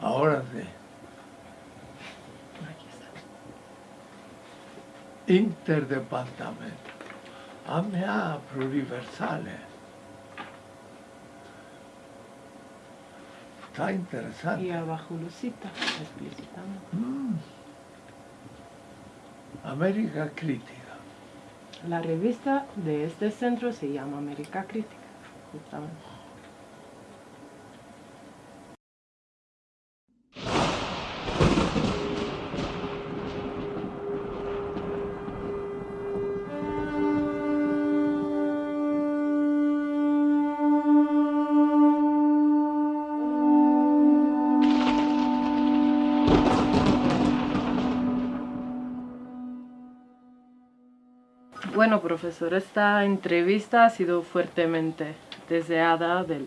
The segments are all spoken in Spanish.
Ahora sí. Interdepartamento. AMA pluriversales. Está interesante. Y abajo lo cita, explicitando. Mm. América Crítica. La revista de este centro se llama América Crítica, justamente. Profesor, esta entrevista ha sido fuertemente deseada del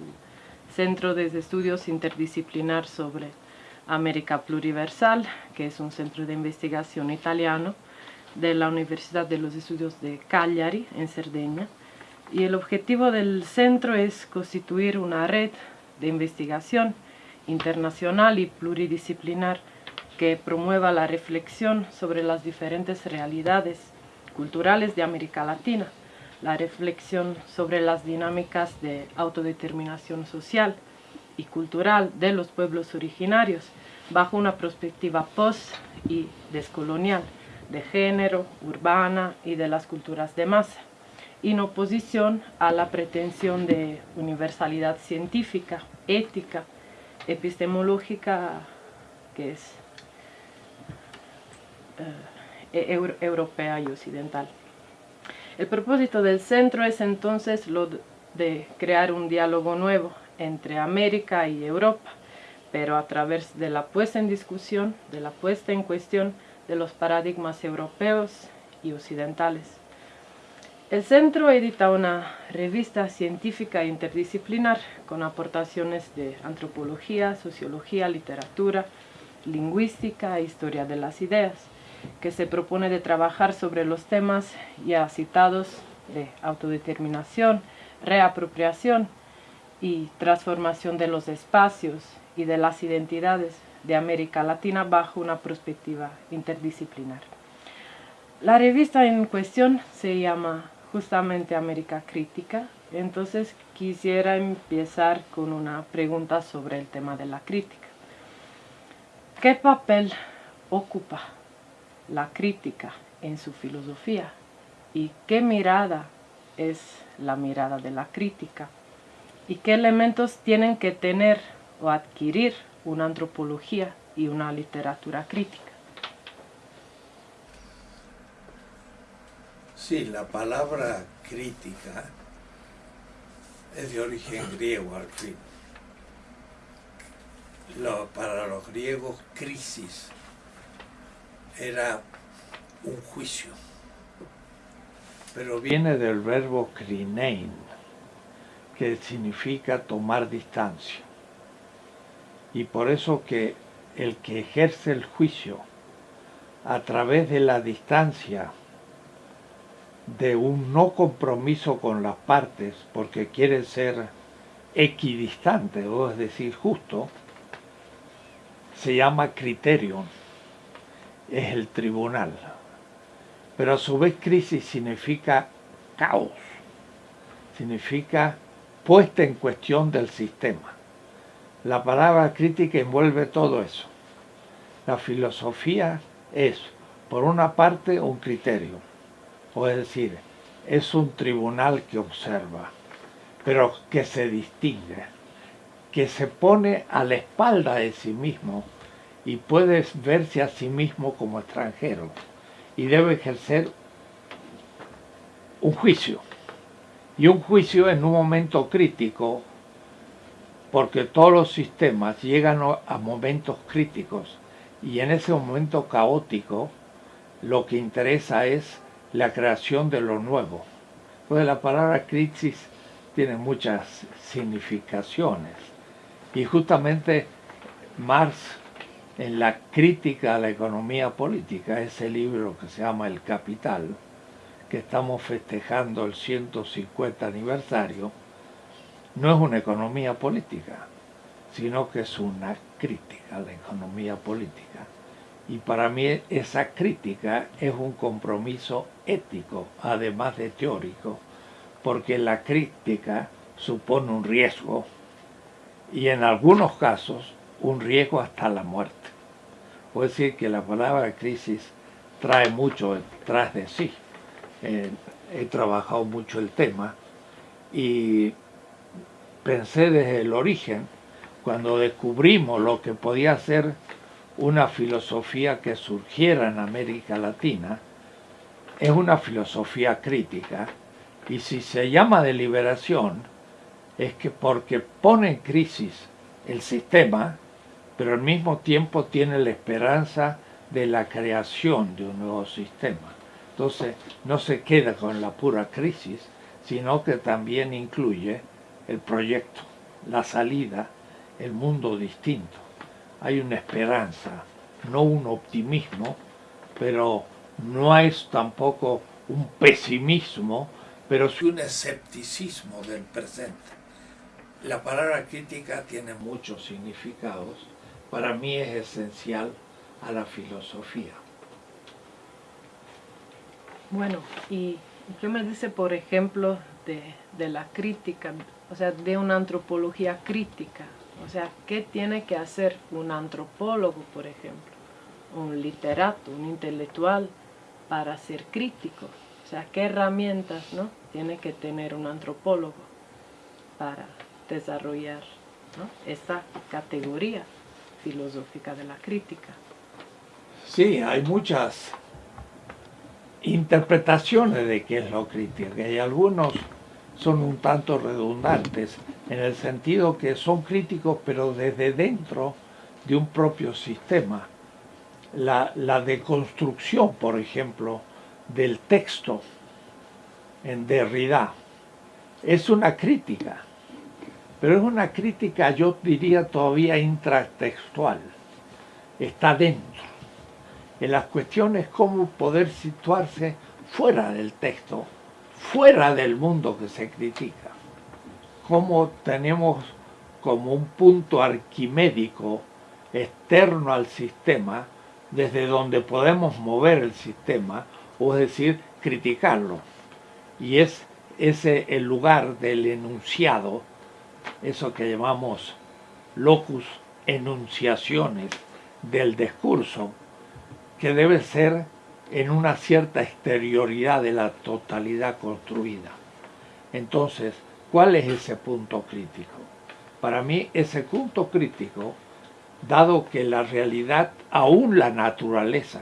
Centro de Estudios Interdisciplinar sobre América Pluriversal, que es un centro de investigación italiano de la Universidad de los Estudios de Cagliari, en Cerdeña. Y el objetivo del centro es constituir una red de investigación internacional y pluridisciplinar que promueva la reflexión sobre las diferentes realidades culturales de América Latina, la reflexión sobre las dinámicas de autodeterminación social y cultural de los pueblos originarios bajo una perspectiva post y descolonial de género, urbana y de las culturas de masa, en oposición a la pretensión de universalidad científica, ética, epistemológica que es euro- europea y occidental. El propósito del centro es entonces lo de crear un diálogo nuevo entre América y Europa, pero a través de la puesta en discusión, de la puesta en cuestión de los paradigmas europeos y occidentales. El centro edita una revista científica interdisciplinar con aportaciones de antropología, sociología, literatura, lingüística e historia de las ideas, que se propone de trabajar sobre los temas ya citados de autodeterminación, reapropiación y transformación de los espacios y de las identidades de América Latina bajo una perspectiva interdisciplinar. La revista en cuestión se llama justamente América Crítica, entonces quisiera empezar con una pregunta sobre el tema de la crítica. ¿Qué papel ocupa la crítica en su filosofía y qué mirada es la mirada de la crítica y qué elementos tienen que tener o adquirir una antropología y una literatura crítica. Sí, la palabra crítica es de origen griego al fin. Lo- para los griegos, crisis era un juicio. Pero viene del verbo krinein, que significa tomar distancia. Y por eso que el que ejerce el juicio a través de la distancia de un no compromiso con las partes porque quiere ser equidistante, o es decir, justo, se llama criterion, es el tribunal. Pero a su vez crisis significa caos, significa puesta en cuestión del sistema. La palabra crítica envuelve todo eso. La filosofía es, por una parte, un criterio, o es decir, es un tribunal que observa, pero que se distingue, que se pone a la espalda de sí mismo y puede verse a sí mismo como extranjero y debe ejercer un juicio. Y un juicio en un momento crítico, porque todos los sistemas llegan a momentos críticos y en ese momento caótico lo que interesa es la creación de lo nuevo. Pues la palabra crisis tiene muchas significaciones y justamente Marx en la crítica a la economía política, ese libro que se llama El Capital, que estamos festejando el 150 aniversario, no es una economía política, sino que es una crítica a la economía política. Y para mí esa crítica es un compromiso ético, además de teórico, porque la crítica supone un riesgo y en algunos casos un riesgo hasta la muerte. Puedo decir que la palabra crisis trae mucho detrás de sí. Eh, he trabajado mucho el tema y pensé desde el origen, cuando descubrimos lo que podía ser una filosofía que surgiera en América Latina, es una filosofía crítica y si se llama de liberación es que porque pone en crisis el sistema, pero al mismo tiempo tiene la esperanza de la creación de un nuevo sistema. Entonces no se queda con la pura crisis, sino que también incluye el proyecto, la salida, el mundo distinto. Hay una esperanza, no un optimismo, pero no es tampoco un pesimismo, pero sí un escepticismo del presente. La palabra crítica tiene muchos significados. Para mí es esencial a la filosofía. Bueno, y qué me dice, por ejemplo, de, la crítica, o sea, de una antropología crítica. O sea, ¿qué tiene que hacer un antropólogo, por ejemplo? Un literato, un intelectual, para ser crítico. O sea, ¿qué herramientas ¿no? tiene que tener un antropólogo para desarrollar esta categoría filosófica de la crítica? Sí, hay muchas interpretaciones de qué es lo crítica y algunos son un tanto redundantes en el sentido que son críticos pero desde dentro de un propio sistema. La, la deconstrucción, por ejemplo, del texto en Derrida es una crítica, pero es una crítica, yo diría, todavía intratextual. Está dentro en las cuestiones cómo poder situarse fuera del texto, fuera del mundo que se critica. Cómo tenemos como un punto arquimédico externo al sistema, desde donde podemos mover el sistema, o es decir, criticarlo. Y es ese el lugar del enunciado, eso que llamamos locus enunciaciones del discurso, que debe ser en una cierta exterioridad de la totalidad construida. Entonces, ¿cuál es ese punto crítico? Para mí, ese punto crítico, dado que la realidad, aún la naturaleza,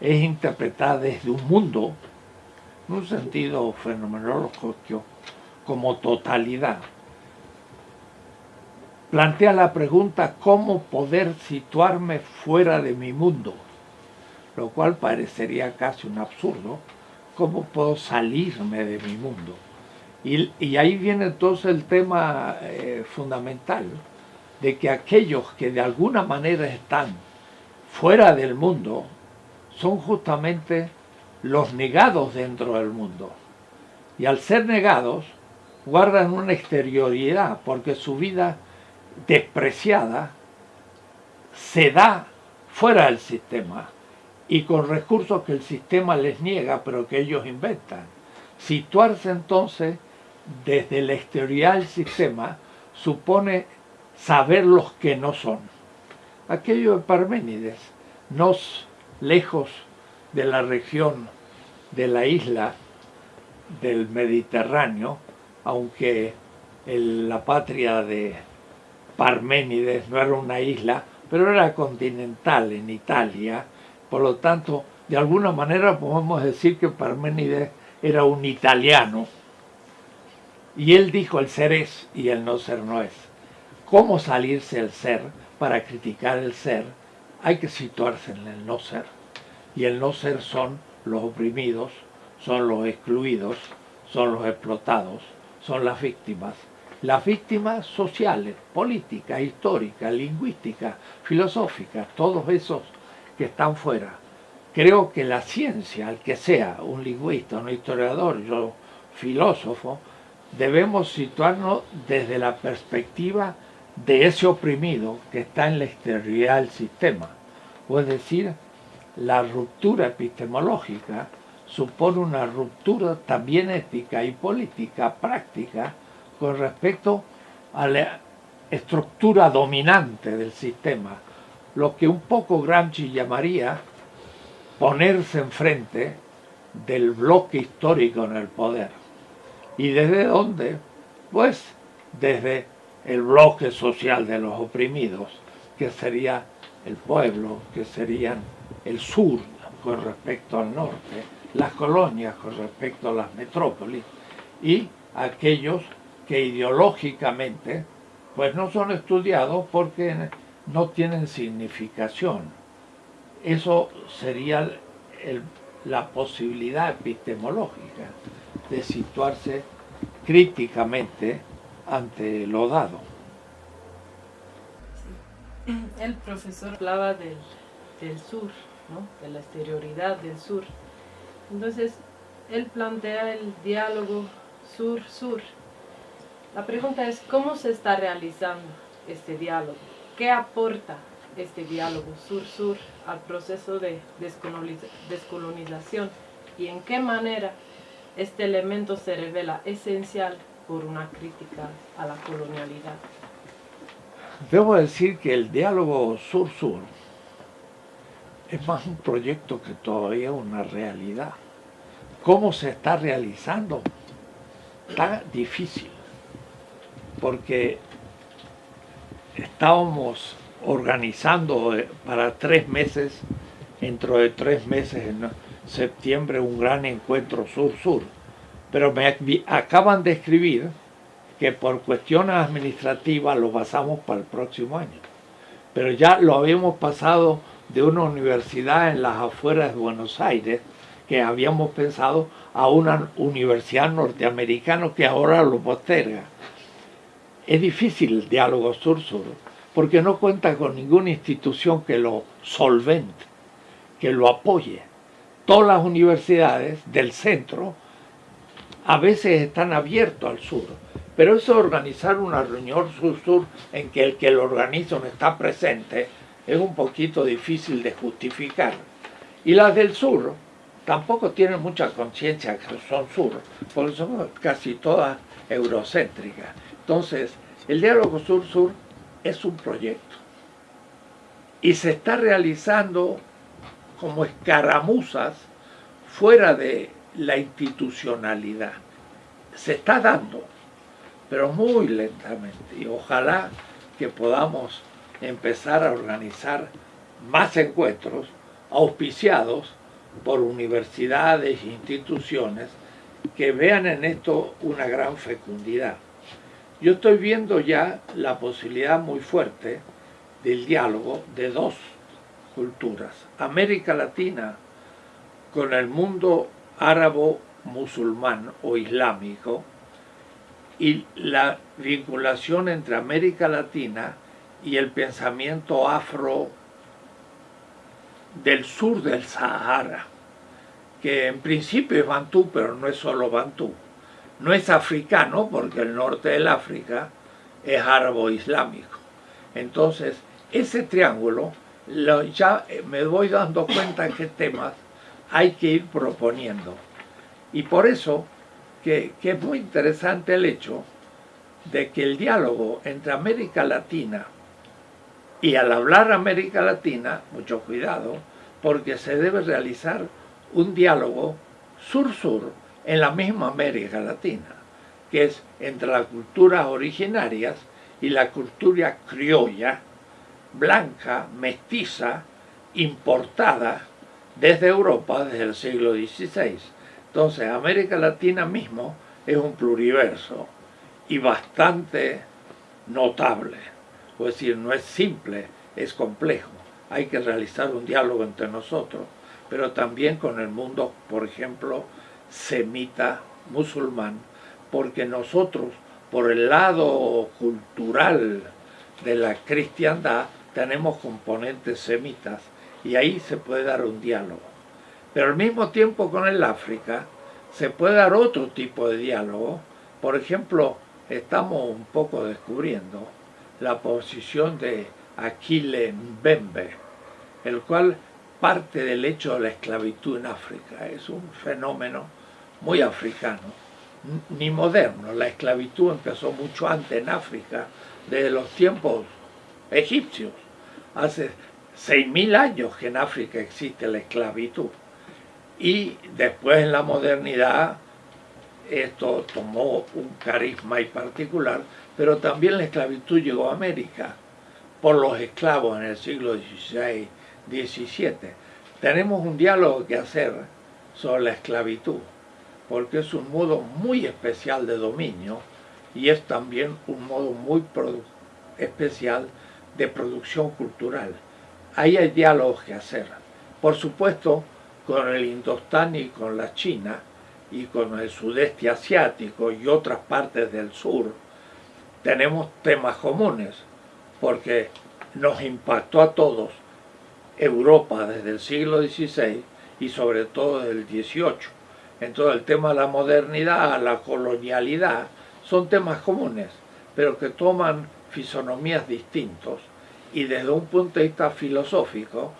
es interpretada desde un mundo, en un sentido fenomenológico, como totalidad, plantea la pregunta cómo poder situarme fuera de mi mundo lo cual parecería casi un absurdo. ¿Cómo puedo salirme de mi mundo? Y, ahí viene entonces el tema eh, fundamental de que aquellos que de alguna manera están fuera del mundo son justamente los negados dentro del mundo. Y al ser negados, guardan una exterioridad, porque su vida despreciada se da fuera del sistema y con recursos que el sistema les niega, pero que ellos inventan. Situarse entonces desde la exterioridad del sistema supone saber los que no son. Aquello de Parménides, no lejos de la región de la isla del Mediterráneo, aunque la patria de Parménides no era una isla, pero era continental en Italia, por lo tanto, de alguna manera podemos decir que Parménides era un italiano. Y él dijo el ser es y el no ser no es. ¿Cómo salirse del ser para criticar el ser? Hay que situarse en el no ser. Y el no ser son los oprimidos, son los excluidos, son los explotados, son las víctimas. Las víctimas sociales, políticas, históricas, lingüísticas, filosóficas, todos esos que están fuera. Creo que la ciencia, al que sea, un lingüista, un historiador, yo filósofo, debemos situarnos desde la perspectiva de ese oprimido que está en la exterioridad del sistema. O es decir, la ruptura epistemológica supone una ruptura también ética y política práctica con respecto a la estructura dominante del sistema, lo que un poco Gramsci llamaría ponerse enfrente del bloque histórico en el poder. ¿Y desde dónde? Pues desde el bloque social de los oprimidos, que sería el pueblo, que serían el sur con respecto al norte, las colonias con respecto a las metrópolis y aquellos que ideológicamente pues no son estudiados porque no tienen significación. Eso sería la posibilidad epistemológica de situarse críticamente ante lo dado. El profesor hablaba del, sur, de la exterioridad del sur. Entonces, él plantea el diálogo sur-sur. La pregunta es, ¿cómo se está realizando este diálogo? ¿Qué aporta este diálogo sur-sur al proceso de descolonización? ¿Y en qué manera este elemento se revela esencial por una crítica a la colonialidad? Debo decir que el diálogo sur-sur es más un proyecto que todavía una realidad. ¿Cómo se está realizando? Está difícil, porque estábamos organizando para tres meses, dentro de tres meses, en septiembre, un gran encuentro sur-sur. Pero me acaban de escribir que por cuestiones administrativas lo pasamos para el próximo año. Pero ya lo habíamos pasado de una universidad en las afueras de Buenos Aires, que habíamos pensado a una universidad norteamericana que ahora lo posterga. Es difícil el diálogo sur-sur, porque no cuenta con ninguna institución que lo solvente, que lo apoye. Todas las universidades del centro a veces están abiertas al sur, pero eso organizar una reunión sur-sur en que el que lo organiza no está presente es un poquito difícil de justificar. Y las del sur tampoco tienen mucha conciencia que son sur, porque son casi todas eurocéntricas. Entonces, el diálogo sur-sur es un proyecto. Y se está realizando como escaramuzas fuera de la institucionalidad. Se está dando, pero muy lentamente. Y ojalá que podamos empezar a organizar más encuentros auspiciados por universidades e instituciones que vean en esto una gran fecundidad. Yo estoy viendo ya la posibilidad muy fuerte del diálogo de dos culturas. América Latina con el mundo árabo musulmán o islámico y la vinculación entre América Latina y el pensamiento afro del sur del Sahara, que en principio es bantú, pero no es solo bantú. No es africano, porque el norte del África es árabe-islámico. Entonces, ese triángulo, ya me voy dando cuenta qué temas hay que ir proponiendo. Y por eso que, que es muy interesante el hecho de que el diálogo entre América Latina y al hablar América Latina, mucho cuidado, porque se debe realizar un diálogo sur-sur en la misma América Latina, que es entre las culturas originarias y la cultura criolla, blanca, mestiza, importada desde Europa desde el siglo XVI. Entonces, América Latina mismo es un pluriverso y bastante notable es decir, no es simple, es complejo. Hay que realizar un diálogo entre nosotros, pero también con el mundo, por ejemplo, semita, musulmán, porque nosotros, por el lado cultural de la cristiandad, tenemos componentes semitas y ahí se puede dar un diálogo. Pero al mismo tiempo con el África se puede dar otro tipo de diálogo. Por ejemplo, estamos un poco descubriendo la posición de Aquile Mbembe, el cual parte del hecho de la esclavitud en África. Es un fenómeno muy africano, ni moderno. La esclavitud empezó mucho antes en África, desde los tiempos egipcios. Hace 6.000 años que en África existe la esclavitud. Y después en la modernidad esto tomó un carisma y particular, pero también la esclavitud llegó a América por los esclavos en el siglo XVI, XVII. Tenemos un diálogo que hacer sobre la esclavitud, porque es un modo muy especial de dominio y es también un modo muy especial de producción cultural. Ahí hay diálogos que hacer. Por supuesto, con el Indostán y con la China, y con el sudeste asiático y otras partes del sur, tenemos temas comunes, porque nos impactó a todos Europa desde el siglo XVI y sobre todo desde el XVIII. Entonces el tema de la modernidad, la colonialidad, son temas comunes, pero que toman fisonomías distintos y desde un punto de vista filosófico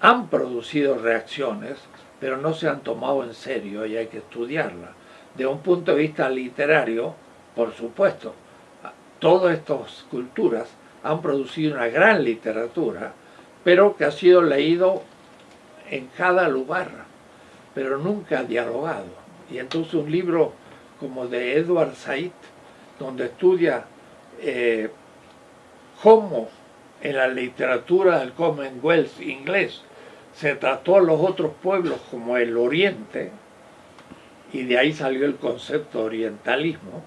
han producido reacciones pero no se han tomado en serio y hay que estudiarla. De un punto de vista literario, por supuesto, todas estas culturas han producido una gran literatura, pero que ha sido leído en cada lugar, pero nunca dialogado. Y entonces un libro como de Edward Said, donde estudia eh, cómo en la literatura del Commonwealth inglés se trató a los otros pueblos como el Oriente, y de ahí salió el concepto orientalismo,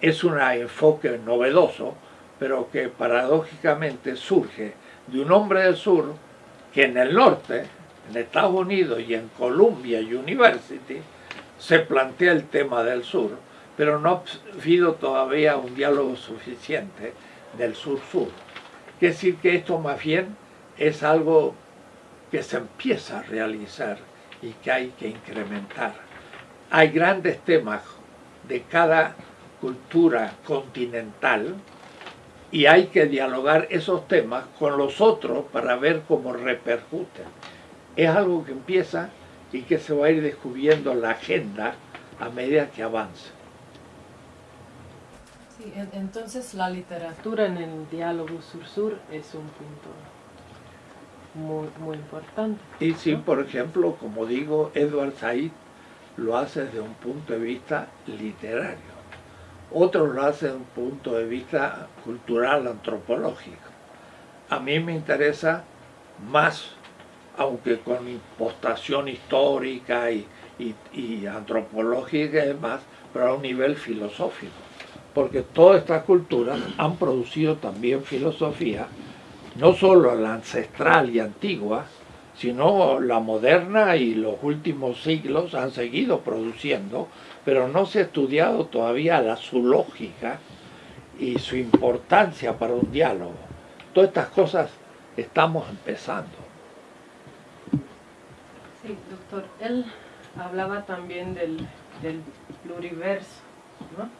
es un enfoque novedoso, pero que paradójicamente surge de un hombre del sur que en el norte, en Estados Unidos y en Columbia University, se plantea el tema del sur, pero no ha habido todavía un diálogo suficiente del sur-sur. Quiere decir que esto más bien es algo que se empieza a realizar y que hay que incrementar. Hay grandes temas de cada cultura continental y hay que dialogar esos temas con los otros para ver cómo repercuten. Es algo que empieza y que se va a ir descubriendo la agenda a medida que avance. Sí, entonces la literatura en el diálogo sur-sur es un punto muy, muy importante. Y sí, por ejemplo, como digo, Edward Said lo hace desde un punto de vista literario. Otros lo hacen desde un punto de vista cultural, antropológico. A mí me interesa más, aunque con impostación histórica y, y, antropológica y demás, pero a un nivel filosófico. Porque todas estas culturas han producido también filosofía no solo la ancestral y antigua, sino la moderna y los últimos siglos han seguido produciendo, pero no se ha estudiado todavía la, su lógica y su importancia para un diálogo. Todas estas cosas estamos empezando. Sí, doctor, él hablaba también del, del pluriverso, ¿no?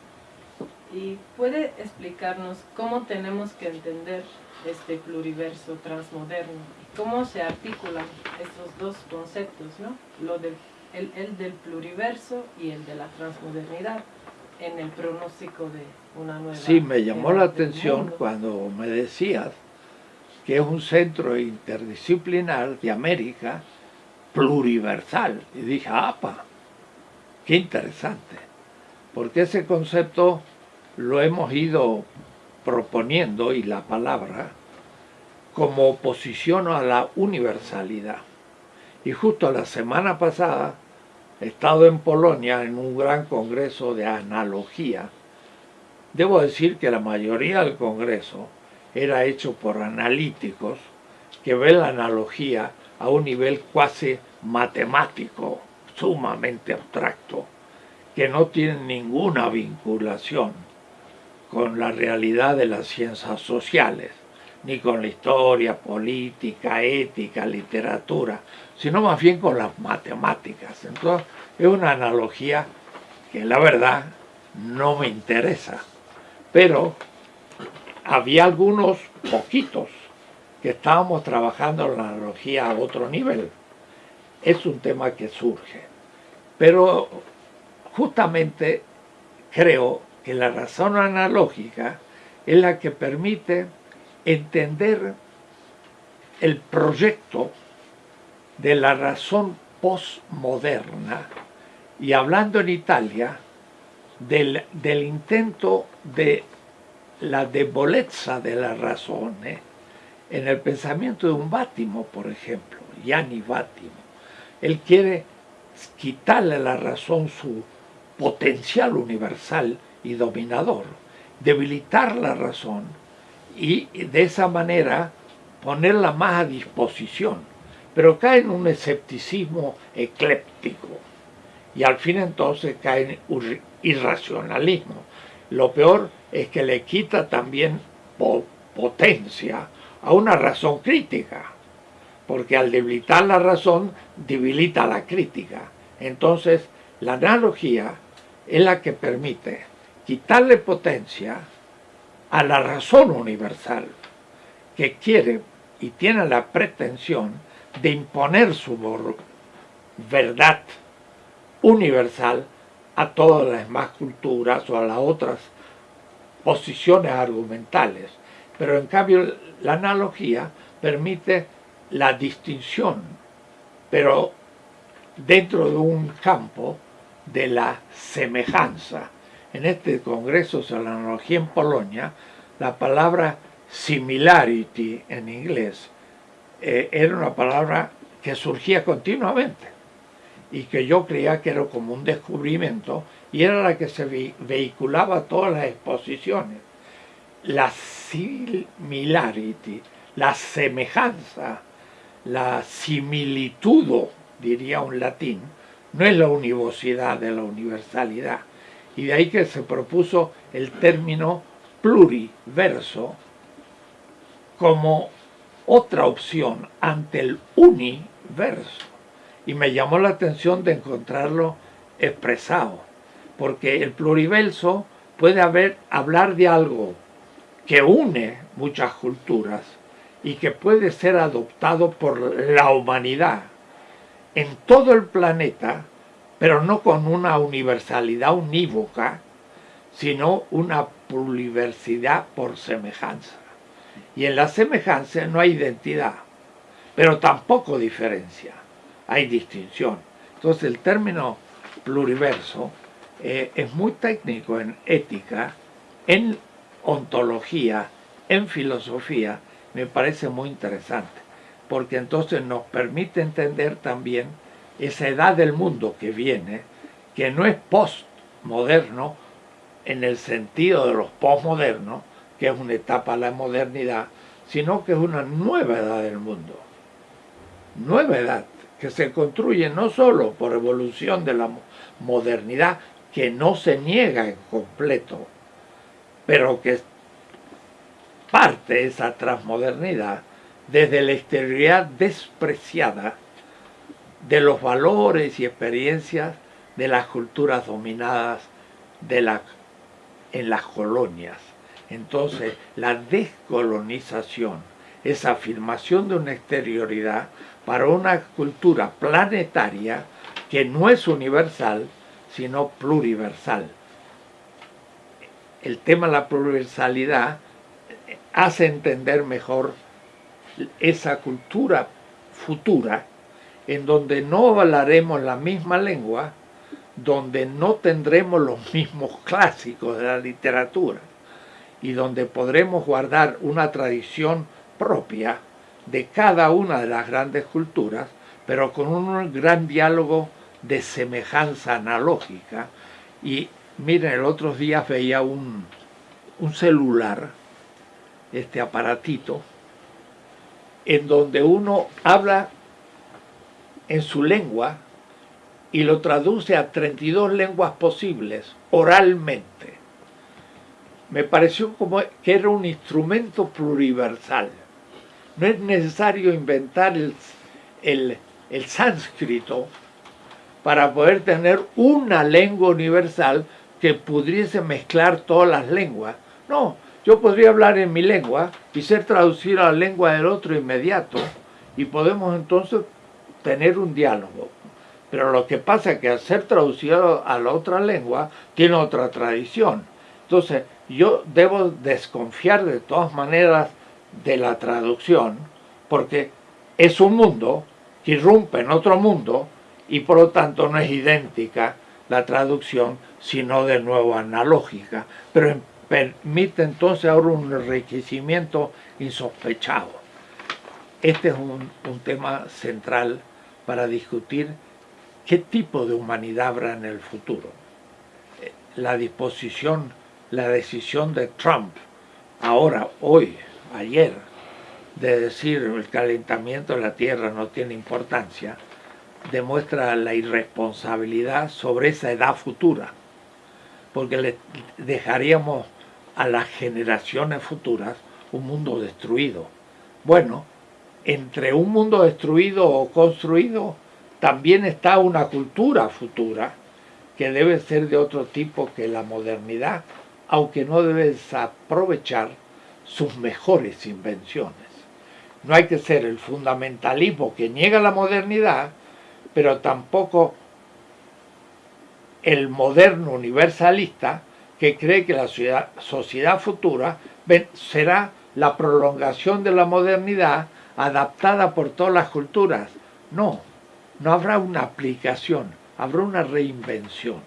¿Y puede explicarnos cómo tenemos que entender este pluriverso transmoderno. ¿Cómo se articulan estos dos conceptos, ¿no? Lo del, el, el, del pluriverso y el de la transmodernidad en el pronóstico de una nueva... Sí, me llamó la atención cuando me decías que es un centro interdisciplinar de América pluriversal. Y dije, ¡apa! ¡Qué interesante! Porque ese concepto lo hemos ido proponiendo, y la palabra, como oposición a la universalidad. Y justo la semana pasada he estado en Polonia en un gran congreso de analogía. Debo decir que la mayoría del congreso era hecho por analíticos que ven la analogía a un nivel cuasi matemático, sumamente abstracto, que no tienen ninguna vinculación con la realidad de las ciencias sociales, ni con la historia, política, ética, literatura, sino más bien con las matemáticas. Entonces, es una analogía que la verdad no me interesa, pero había algunos poquitos que estábamos trabajando la analogía a otro nivel. Es un tema que surge. Pero justamente creo que la razón analógica es la que permite entender el proyecto de la razón postmoderna y hablando en Italia del, del intento de la debolezza de la razón ¿eh? en el pensamiento de un Bátimo, por ejemplo, Gianni Bátimo. Él quiere quitarle a la razón su potencial universal y dominador, debilitar la razón y de esa manera ponerla más a disposición, pero cae en un escepticismo ecléptico y al fin entonces cae en irracionalismo. Lo peor es que le quita también potencia a una razón crítica, porque al debilitar la razón, debilita la crítica. Entonces, la analogía es la que permite quitarle potencia a la razón universal, que quiere y tiene la pretensión de imponer su verdad universal a todas las demás culturas o a las otras posiciones argumentales. Pero en cambio la analogía permite la distinción, pero dentro de un campo de la semejanza. En este congreso sobre la analogía en Polonia, la palabra similarity en inglés eh, era una palabra que surgía continuamente y que yo creía que era como un descubrimiento y era la que se vehiculaba a todas las exposiciones. La similarity, la semejanza, la similitud, diría un latín, no es la univocidad de la universalidad. Y de ahí que se propuso el término pluriverso como otra opción ante el universo. Y me llamó la atención de encontrarlo expresado, porque el pluriverso puede haber, hablar de algo que une muchas culturas y que puede ser adoptado por la humanidad en todo el planeta, pero no con una universalidad unívoca, sino una pluriversidad por semejanza. Y en la semejanza no hay identidad, pero tampoco diferencia, hay distinción. Entonces el término pluriverso eh, es muy técnico en ética, en ontología, en filosofía, me parece muy interesante porque entonces nos permite entender también esa edad del mundo que viene, que no es postmoderno en el sentido de los postmodernos, que es una etapa de la modernidad, sino que es una nueva edad del mundo. Nueva edad que se construye no solo por evolución de la modernidad, que no se niega en completo, pero que parte esa transmodernidad desde la exterioridad despreciada de los valores y experiencias de las culturas dominadas de la, en las colonias. Entonces, la descolonización, esa afirmación de una exterioridad para una cultura planetaria que no es universal, sino pluriversal. El tema de la pluriversalidad hace entender mejor esa cultura futura en donde no hablaremos la misma lengua, donde no tendremos los mismos clásicos de la literatura y donde podremos guardar una tradición propia de cada una de las grandes culturas, pero con un gran diálogo de semejanza analógica. Y miren, el otro día veía un, un celular, este aparatito, en donde uno habla en su lengua y lo traduce a 32 lenguas posibles oralmente. Me pareció como que era un instrumento pluriversal. No es necesario inventar el, el, el sánscrito para poder tener una lengua universal que pudiese mezclar todas las lenguas. No, Yo podría hablar en mi lengua y ser traducido a la lengua del otro inmediato y podemos entonces tener un diálogo. Pero lo que pasa es que al ser traducido a la otra lengua tiene otra tradición. Entonces yo debo desconfiar de todas maneras de la traducción porque es un mundo que irrumpe en otro mundo y por lo tanto no es idéntica la traducción sino de nuevo analógica. Pero permite entonces ahora un enriquecimiento insospechado. Este es un, un, tema central para discutir qué tipo de humanidad habrá en el futuro. La disposición, la decisión de Trump, ahora, hoy, ayer, de decir el calentamiento de la Tierra no tiene importancia, demuestra la irresponsabilidad sobre esa edad futura, porque le dejaríamos a las generaciones futuras un mundo destruido. Bueno, entre un mundo destruido o construido también está una cultura futura que debe ser de otro tipo que la modernidad, aunque no debe aprovechar sus mejores invenciones. No hay que ser el fundamentalismo que niega la modernidad, pero tampoco el moderno universalista que cree que la sociedad futura será la prolongación de la modernidad adaptada por todas las culturas. No, no habrá una aplicación, habrá una reinvención.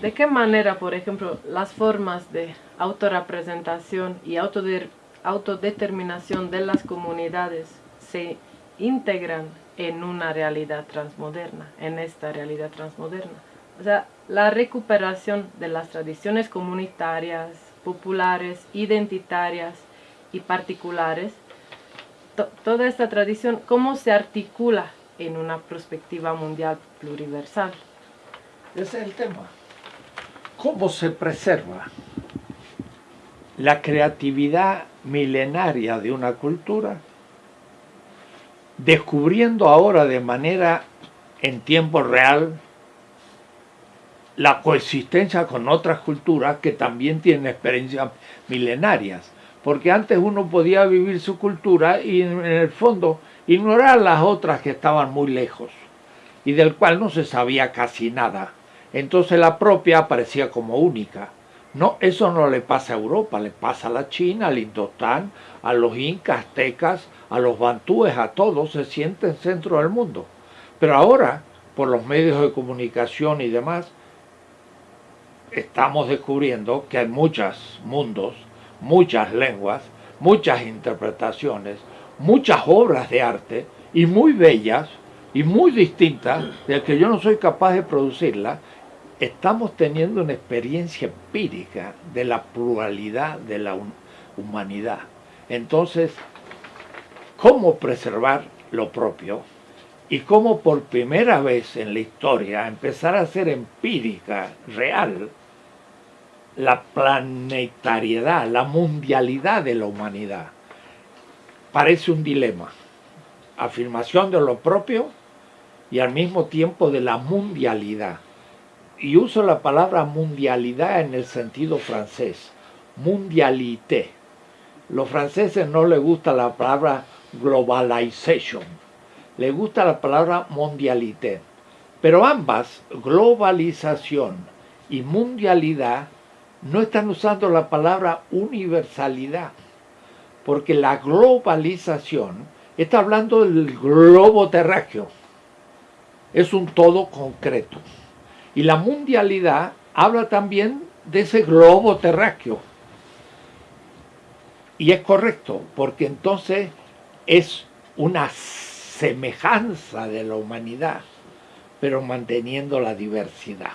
¿De qué manera, por ejemplo, las formas de autorrepresentación y autodeterminación de las comunidades se integran en una realidad transmoderna, en esta realidad transmoderna. O sea, la recuperación de las tradiciones comunitarias, populares, identitarias y particulares, toda esta tradición, ¿cómo se articula en una perspectiva mundial pluriversal? Ese es el tema. ¿Cómo se preserva la creatividad milenaria de una cultura descubriendo ahora de manera en tiempo real la coexistencia con otras culturas que también tienen experiencias milenarias. Porque antes uno podía vivir su cultura y en el fondo ignorar las otras que estaban muy lejos y del cual no se sabía casi nada. Entonces la propia aparecía como única. No, eso no le pasa a Europa, le pasa a la China, al Indostán, a los incas, aztecas, a los bantúes, a todos, se sienten centro del mundo. Pero ahora, por los medios de comunicación y demás, estamos descubriendo que hay muchos mundos, muchas lenguas, muchas interpretaciones, muchas obras de arte, y muy bellas, y muy distintas, de que yo no soy capaz de producirlas, estamos teniendo una experiencia empírica de la pluralidad de la humanidad. Entonces, ¿cómo preservar lo propio? Y cómo por primera vez en la historia empezar a ser empírica, real, la planetariedad, la mundialidad de la humanidad. Parece un dilema. Afirmación de lo propio y al mismo tiempo de la mundialidad y uso la palabra mundialidad en el sentido francés, mundialité. Los franceses no les gusta la palabra globalization, les gusta la palabra mundialité. Pero ambas, globalización y mundialidad, no están usando la palabra universalidad, porque la globalización está hablando del globo terráqueo, es un todo concreto. Y la mundialidad habla también de ese globo terráqueo. Y es correcto, porque entonces es una semejanza de la humanidad, pero manteniendo la diversidad.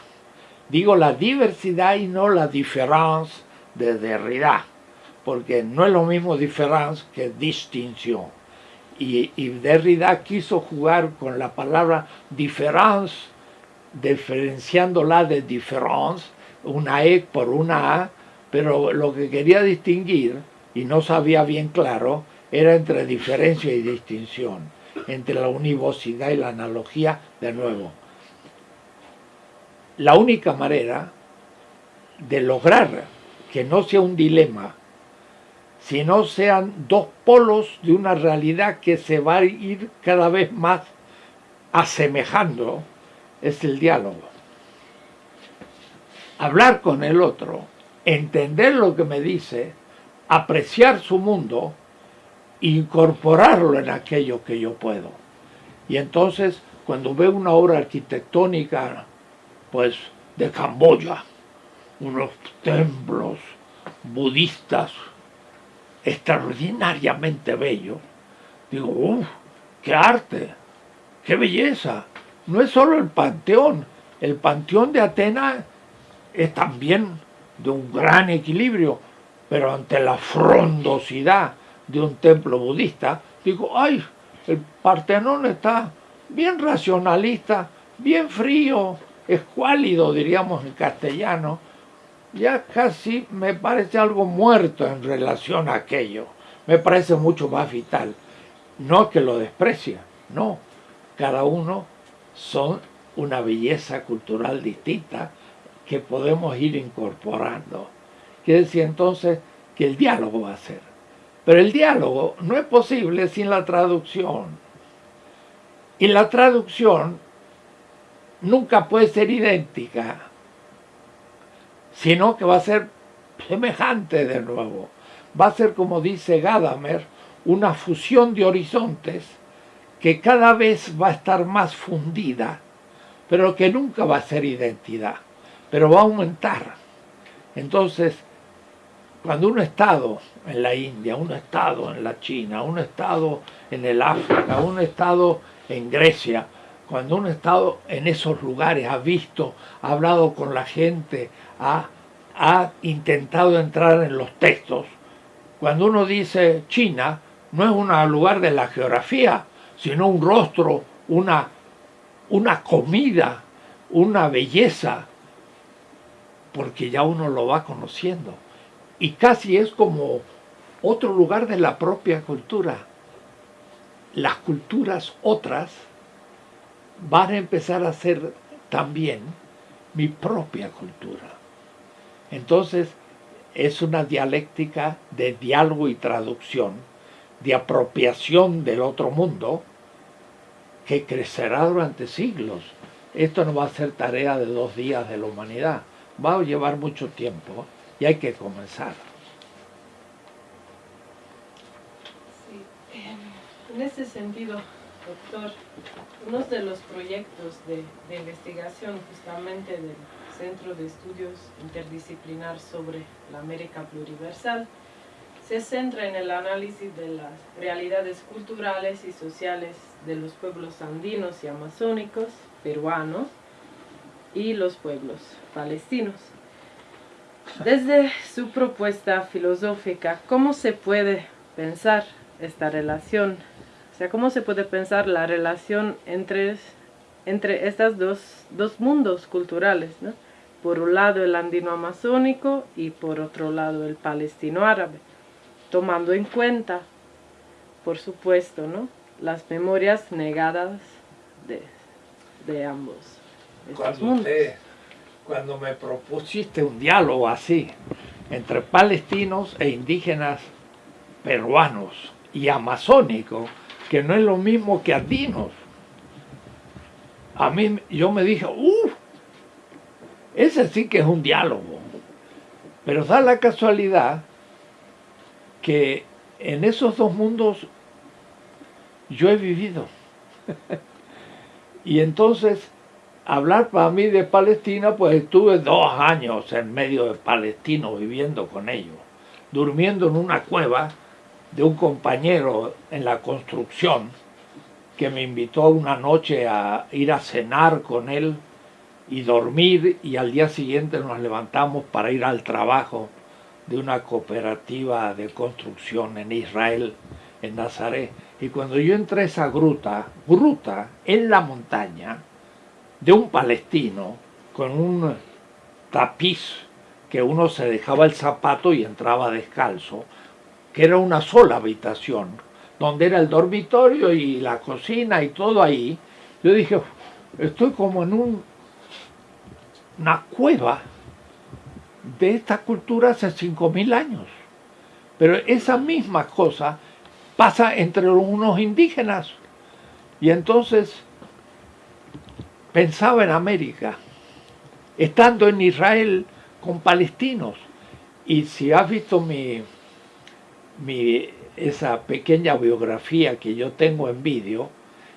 Digo la diversidad y no la diferencia de Derrida, porque no es lo mismo diferencia que distinción. Y, Derrida quiso jugar con la palabra diferencia diferenciándola de difference, una E por una A, pero lo que quería distinguir, y no sabía bien claro, era entre diferencia y distinción, entre la univocidad y la analogía de nuevo. la única manera de lograr que no sea un dilema, sino sean dos polos de una realidad que se va a ir cada vez más asemejando, es el diálogo. Hablar con el otro, entender lo que me dice, apreciar su mundo, incorporarlo en aquello que yo puedo. Y entonces, cuando veo una obra arquitectónica, pues, de Camboya, unos templos budistas extraordinariamente bellos, digo, uff, qué arte, qué belleza. No es solo el panteón, el panteón de Atenas es también de un gran equilibrio, pero ante la frondosidad de un templo budista, digo, ay, el Partenón está bien racionalista, bien frío, escuálido, diríamos en castellano, ya casi me parece algo muerto en relación a aquello. Me parece mucho más vital. No que lo desprecia, no. Cada uno son una belleza cultural distinta que podemos ir incorporando. Quiere decir entonces que el diálogo va a ser. Pero el diálogo no es posible sin la traducción. Y la traducción nunca puede ser idéntica, sino que va a ser semejante de nuevo. Va a ser, como dice Gadamer, una fusión de horizontes que cada vez va a estar más fundida, pero que nunca va a ser identidad, pero va a aumentar. Entonces, cuando un Estado en la India, un Estado en la China, un Estado en el África, un Estado en Grecia, cuando un Estado en esos lugares ha visto, ha hablado con la gente, ha, ha intentado entrar en los textos, cuando uno dice China, no es un lugar de la geografía, sino un rostro, una, una comida, una belleza, porque ya uno lo va conociendo. Y casi es como otro lugar de la propia cultura. Las culturas otras van a empezar a ser también mi propia cultura. Entonces, es una dialéctica de diálogo y traducción, de apropiación del otro mundo, que crecerá durante siglos. Esto no va a ser tarea de dos días de la humanidad, va a llevar mucho tiempo y hay que comenzar. Sí. En ese sentido, doctor, uno de los proyectos de, investigación justamente del Centro de Estudios Interdisciplinar sobre la América Pluriversal se centra en el análisis de las realidades culturales y sociales de los pueblos andinos y amazónicos, peruanos, y los pueblos palestinos. Desde su propuesta filosófica, ¿cómo se puede pensar esta relación? O sea, ¿cómo se puede pensar la relación entre, entre estos dos, dos mundos culturales? Por un lado el andino-amazónico y por otro lado el palestino-árabe, tomando en cuenta, por supuesto, ¿no? las memorias negadas de, de ambos. Cuando, cuando me propusiste un diálogo así, entre palestinos e indígenas peruanos y amazónicos, que no es lo mismo que andinos. A mí, yo me dije, uff, ese sí que es un diálogo. Pero da la casualidad que en esos dos mundos yo he vivido. y entonces hablar para mí de Palestina, pues estuve dos años en medio de palestinos viviendo con ellos, durmiendo en una cueva de un compañero en la construcción que me invitó una noche a ir a cenar con él y dormir y al día siguiente nos levantamos para ir al trabajo de una cooperativa de construcción en Israel, en Nazaret. Y cuando yo entré a esa gruta, gruta en la montaña, de un palestino con un tapiz que uno se dejaba el zapato y entraba descalzo, que era una sola habitación, donde era el dormitorio y la cocina y todo ahí. Yo dije, estoy como en un una cueva de esta cultura hace 5.000 años. Pero esa misma cosa pasa entre unos indígenas. Y entonces pensaba en América, estando en Israel con palestinos. Y si has visto mi, mi, esa pequeña biografía que yo tengo en vídeo,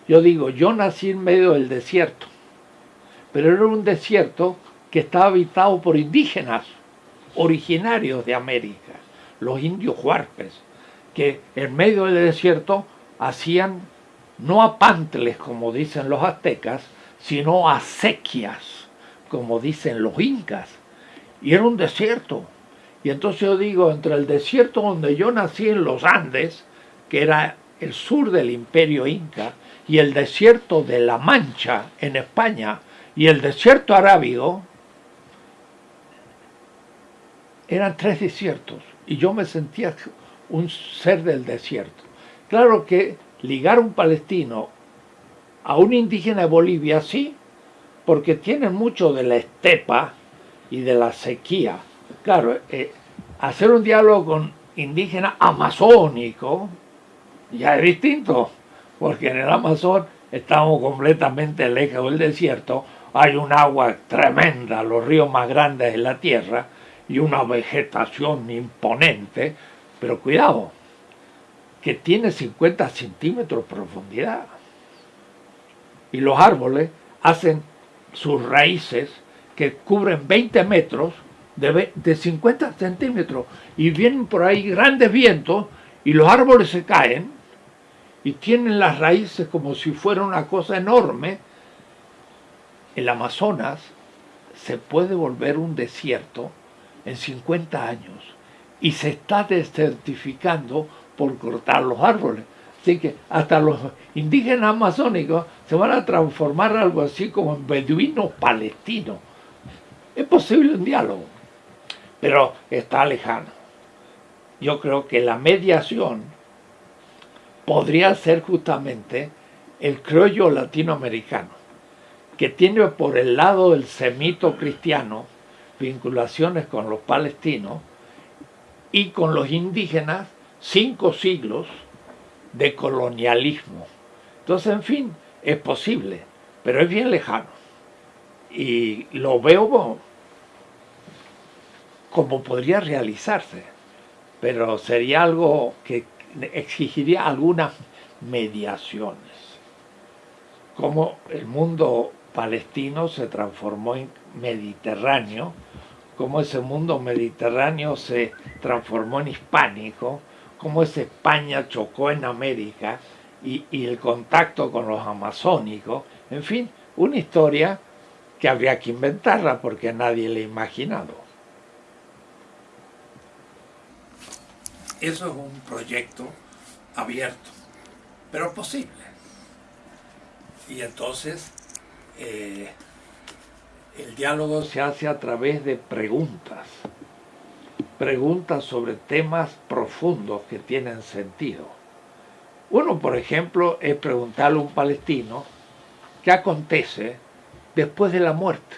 yo digo, yo nací en medio del desierto, pero era un desierto que estaba habitado por indígenas originarios de América, los indios huarpes, que en medio del desierto hacían no apantles, como dicen los aztecas, sino acequias, como dicen los incas. Y era un desierto. Y entonces yo digo, entre el desierto donde yo nací en los Andes, que era el sur del imperio inca, y el desierto de La Mancha en España, y el desierto arábigo, eran tres desiertos y yo me sentía un ser del desierto. Claro que ligar un palestino a un indígena de Bolivia, sí, porque tienen mucho de la estepa y de la sequía. Claro, eh, hacer un diálogo con indígena amazónico ya es distinto, porque en el Amazon estamos completamente lejos del desierto, hay un agua tremenda, los ríos más grandes de la tierra, y una vegetación imponente, pero cuidado, que tiene 50 centímetros de profundidad. Y los árboles hacen sus raíces que cubren 20 metros de, de 50 centímetros y vienen por ahí grandes vientos y los árboles se caen y tienen las raíces como si fuera una cosa enorme. El Amazonas se puede volver un desierto en 50 años y se está desertificando por cortar los árboles. Así que hasta los indígenas amazónicos se van a transformar algo así como en beduinos palestinos. Es posible un diálogo, pero está lejano. Yo creo que la mediación podría ser justamente el criollo latinoamericano, que tiene por el lado del semito cristiano vinculaciones con los palestinos y con los indígenas cinco siglos de colonialismo. Entonces, en fin, es posible, pero es bien lejano. Y lo veo como, podría realizarse, pero sería algo que exigiría algunas mediaciones. Como el mundo palestino se transformó en mediterráneo, cómo ese mundo mediterráneo se transformó en hispánico, cómo esa España chocó en América y, el contacto con los amazónicos, en fin, una historia que habría que inventarla porque nadie la ha imaginado. Eso es un proyecto abierto, pero posible. Y entonces eh, el diálogo se hace a través de preguntas, preguntas sobre temas profundos que tienen sentido. Uno, por ejemplo, es preguntarle a un palestino qué acontece después de la muerte.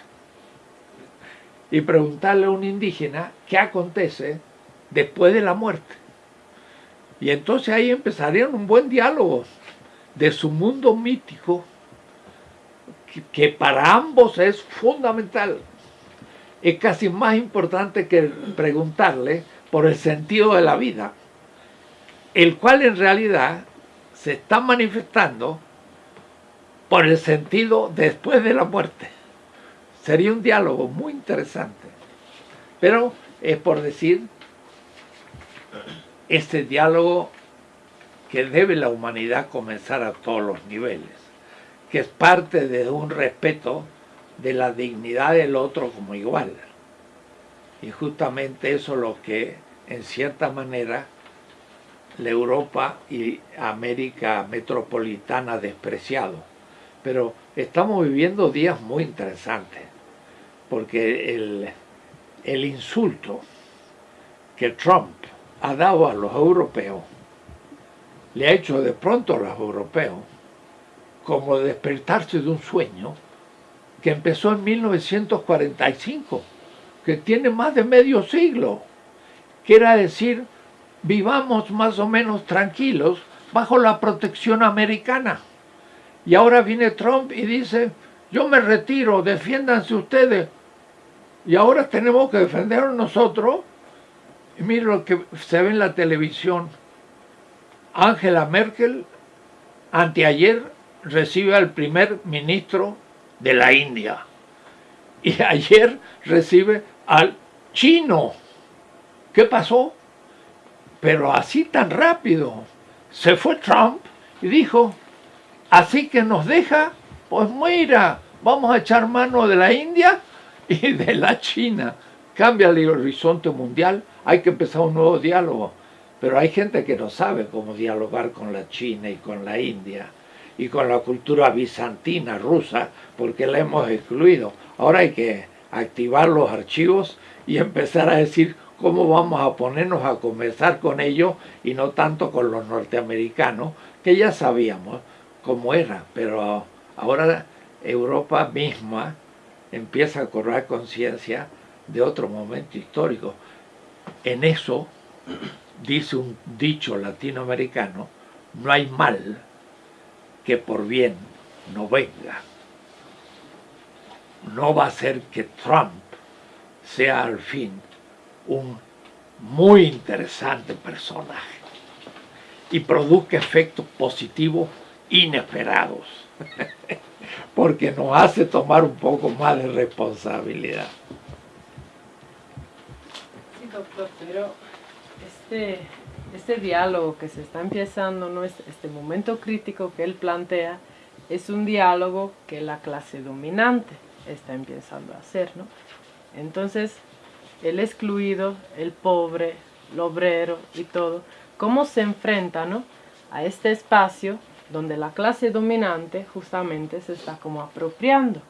Y preguntarle a un indígena qué acontece después de la muerte. Y entonces ahí empezarían un buen diálogo de su mundo mítico que para ambos es fundamental. Es casi más importante que preguntarle por el sentido de la vida, el cual en realidad se está manifestando por el sentido después de la muerte. Sería un diálogo muy interesante. Pero es por decir, este diálogo que debe la humanidad comenzar a todos los niveles que es parte de un respeto de la dignidad del otro como igual. Y justamente eso es lo que, en cierta manera, la Europa y América metropolitana despreciado. Pero estamos viviendo días muy interesantes, porque el, el insulto que Trump ha dado a los europeos, le ha hecho de pronto a los europeos como despertarse de un sueño que empezó en 1945, que tiene más de medio siglo. Quiere decir, vivamos más o menos tranquilos bajo la protección americana. Y ahora viene Trump y dice, yo me retiro, defiéndanse ustedes. Y ahora tenemos que defendernos nosotros. Y mire lo que se ve en la televisión. Angela Merkel, anteayer, recibe al primer ministro de la India. Y ayer recibe al chino. ¿Qué pasó? Pero así tan rápido. Se fue Trump y dijo, así que nos deja, pues mira, vamos a echar mano de la India y de la China. Cambia el horizonte mundial, hay que empezar un nuevo diálogo. Pero hay gente que no sabe cómo dialogar con la China y con la India y con la cultura bizantina rusa, porque la hemos excluido. Ahora hay que activar los archivos y empezar a decir cómo vamos a ponernos a conversar con ellos y no tanto con los norteamericanos, que ya sabíamos cómo era, pero ahora Europa misma empieza a correr conciencia de otro momento histórico. En eso, dice un dicho latinoamericano, no hay mal que por bien no venga. No va a ser que Trump sea al fin un muy interesante personaje y produzca efectos positivos inesperados, porque nos hace tomar un poco más de responsabilidad. Sí, doctor, pero este, este diálogo que se está empezando, ¿no? este, este momento crítico que él plantea, es un diálogo que la clase dominante está empezando a hacer. ¿no? Entonces, el excluido, el pobre, el obrero y todo, cómo se enfrenta ¿no? a este espacio donde la clase dominante justamente se está como apropiando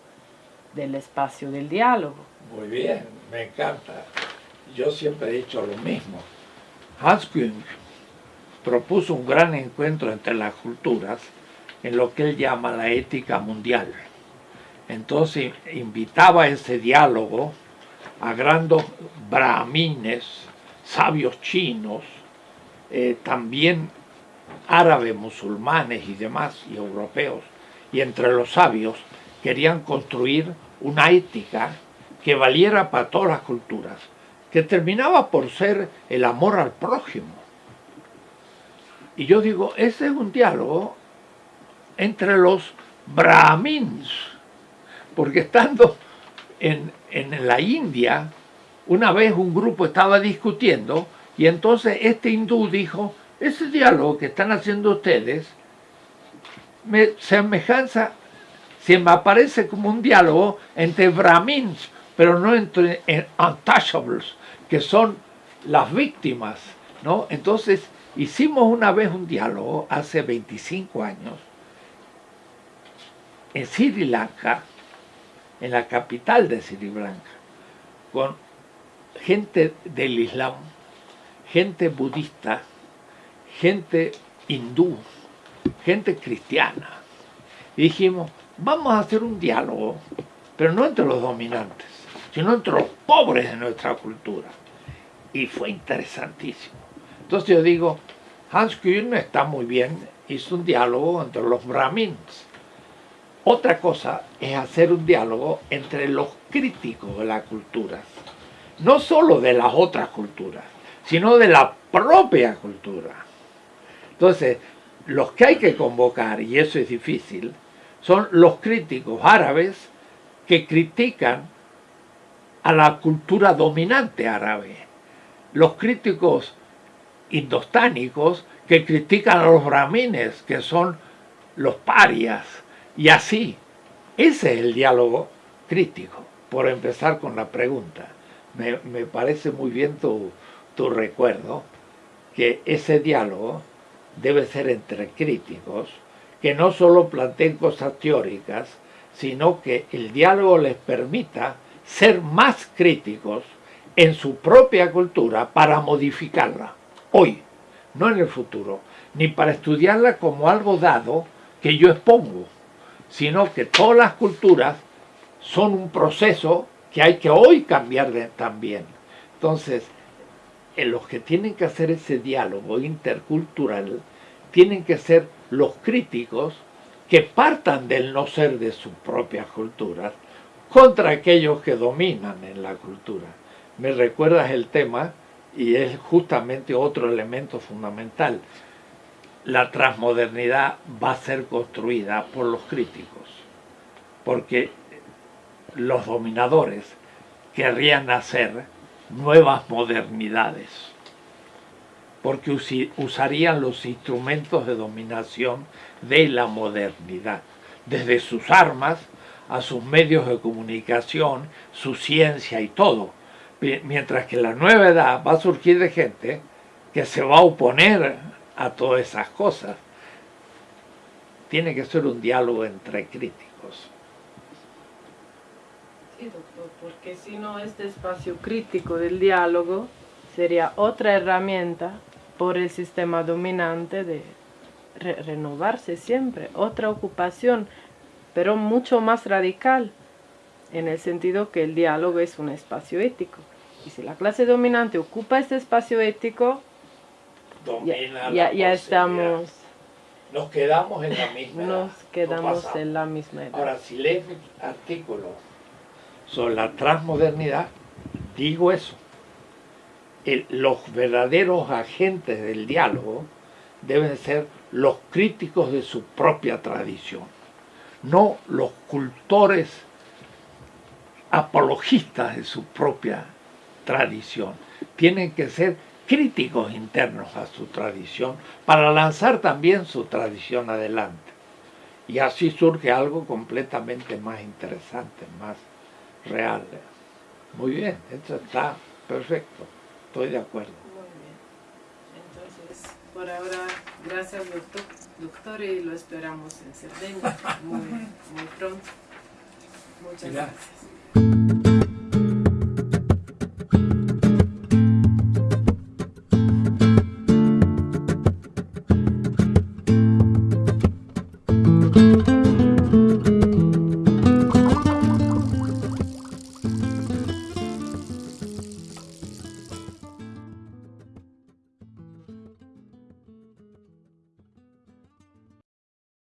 del espacio del diálogo. Muy bien, me encanta. Yo siempre he dicho lo mismo. Hans Küng propuso un gran encuentro entre las culturas en lo que él llama la ética mundial. Entonces invitaba a ese diálogo a grandes brahmines, sabios chinos, eh, también árabes, musulmanes y demás, y europeos, y entre los sabios querían construir una ética que valiera para todas las culturas, que terminaba por ser el amor al prójimo. Y yo digo, ese es un diálogo entre los brahmins, porque estando en, en la India, una vez un grupo estaba discutiendo y entonces este hindú dijo, ese diálogo que están haciendo ustedes me semejanza, se me aparece como un diálogo entre brahmins, pero no entre untouchables, que son las víctimas, ¿no? Entonces, hicimos una vez un diálogo hace 25 años en Sri Lanka, en la capital de Sri Lanka, con gente del Islam, gente budista, gente hindú, gente cristiana. Y dijimos, vamos a hacer un diálogo, pero no entre los dominantes, sino entre los pobres de nuestra cultura. Y fue interesantísimo. Entonces yo digo, Hans Kuhn está muy bien, hizo un diálogo entre los brahmins. Otra cosa es hacer un diálogo entre los críticos de la cultura, no solo de las otras culturas, sino de la propia cultura. Entonces, los que hay que convocar, y eso es difícil, son los críticos árabes que critican a la cultura dominante árabe. Los críticos indostánicos que critican a los brahmines, que son los parias, y así. Ese es el diálogo crítico, por empezar con la pregunta. Me, me parece muy bien tu, tu recuerdo, que ese diálogo debe ser entre críticos, que no solo planteen cosas teóricas, sino que el diálogo les permita ser más críticos en su propia cultura para modificarla, hoy, no en el futuro, ni para estudiarla como algo dado que yo expongo, sino que todas las culturas son un proceso que hay que hoy cambiar también. Entonces, los que tienen que hacer ese diálogo intercultural tienen que ser los críticos que partan del no ser de sus propias culturas contra aquellos que dominan en la cultura. Me recuerdas el tema y es justamente otro elemento fundamental. La transmodernidad va a ser construida por los críticos, porque los dominadores querrían hacer nuevas modernidades, porque usarían los instrumentos de dominación de la modernidad, desde sus armas a sus medios de comunicación, su ciencia y todo. Mientras que la nueva edad va a surgir de gente que se va a oponer a todas esas cosas. Tiene que ser un diálogo entre críticos. Sí, doctor, porque si no este espacio crítico del diálogo sería otra herramienta por el sistema dominante de renovarse siempre, otra ocupación, pero mucho más radical, en el sentido que el diálogo es un espacio ético. Y si la clase dominante ocupa este espacio ético, ya, ya, estamos... Nos quedamos en la misma Nos quedamos en la misma edad. Ahora, si lees mi artículo sobre la transmodernidad, digo eso. los verdaderos agentes del diálogo deben ser los críticos de su propia tradición, no los cultores apologistas de su propia tradición. Tienen que ser críticos internos a su tradición para lanzar también su tradición adelante. Y así surge algo completamente más interesante, más real. Muy bien, eso está perfecto, estoy de acuerdo. Por ahora, gracias doctor, doctor y lo esperamos en Cerdeña muy, muy pronto. Muchas gracias.